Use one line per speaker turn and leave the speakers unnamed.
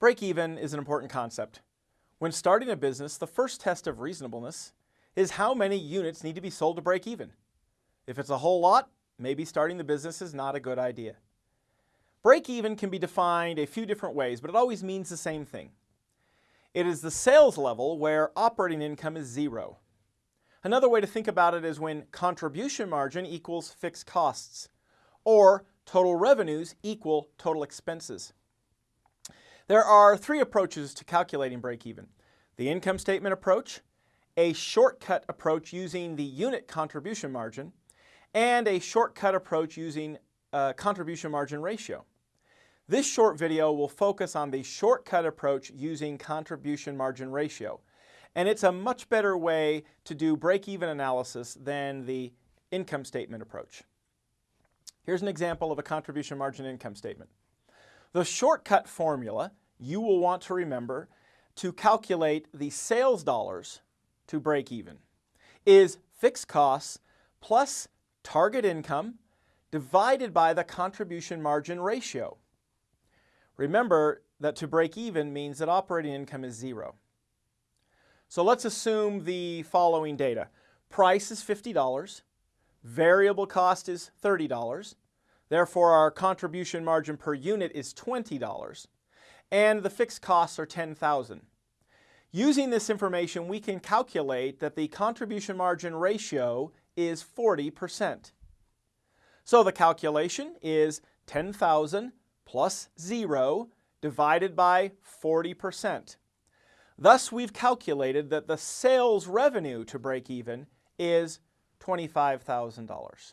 Break-even is an important concept. When starting a business, the first test of reasonableness is how many units need to be sold to break even. If it's a whole lot, maybe starting the business is not a good idea. Break even can be defined a few different ways, but it always means the same thing. It is the sales level where operating income is zero. Another way to think about it is when contribution margin equals fixed costs, or total revenues equal total expenses. There are three approaches to calculating break-even. The income statement approach, a shortcut approach using the unit contribution margin, and a shortcut approach using contribution margin ratio. This short video will focus on the shortcut approach using contribution margin ratio. And it's a much better way to do break-even analysis than the income statement approach. Here's an example of a contribution margin income statement. The shortcut formula you will want to remember to calculate the sales dollars to break even is fixed costs plus target income divided by the contribution margin ratio. Remember that to break even means that operating income is zero. So let's assume the following data. Price is $50, variable cost is $30, therefore our contribution margin per unit is $20 and the fixed costs are 10,000. Using this information, we can calculate that the contribution margin ratio is 40%. So the calculation is 10,000 plus 0 divided by 40%. Thus, we've calculated that the sales revenue to break even is $25,000.